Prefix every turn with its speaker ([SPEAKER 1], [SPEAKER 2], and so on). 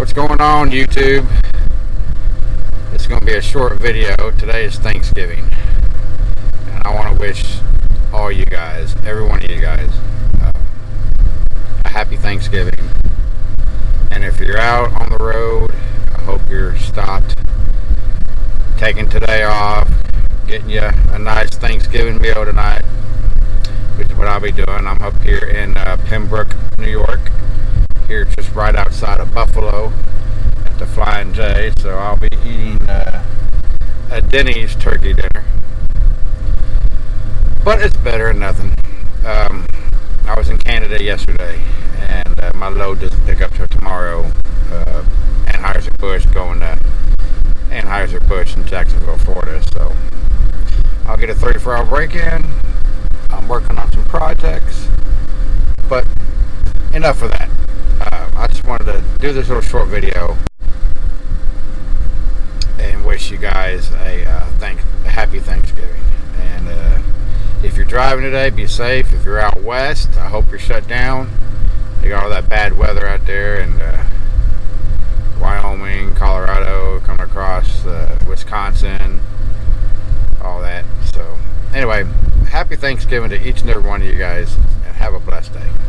[SPEAKER 1] What's going on YouTube? It's going to be a short video. Today is Thanksgiving. And I want to wish all you guys, every one of you guys, uh, a happy Thanksgiving. And if you're out on the road, I hope you're stopped, taking today off, getting you a nice Thanksgiving meal tonight, which is what I'll be doing. I'm up here in uh, Pembroke, New York here just right outside of Buffalo at the Flying J. So I'll be eating uh, a Denny's turkey dinner. But it's better than nothing. Um, I was in Canada yesterday and uh, my load doesn't pick up till tomorrow. Uh, Anheuser-Busch going to Anheuser-Busch in Jacksonville, Florida. So I'll get a 34 hour break in. I'm working on some projects. But enough of that wanted to do this little short video and wish you guys a, uh, thank, a happy Thanksgiving. And uh, if you're driving today, be safe. If you're out west, I hope you're shut down. They got all that bad weather out there and uh, Wyoming, Colorado, coming across uh, Wisconsin, all that. So anyway, happy Thanksgiving to each and every one of you guys, and have a blessed day.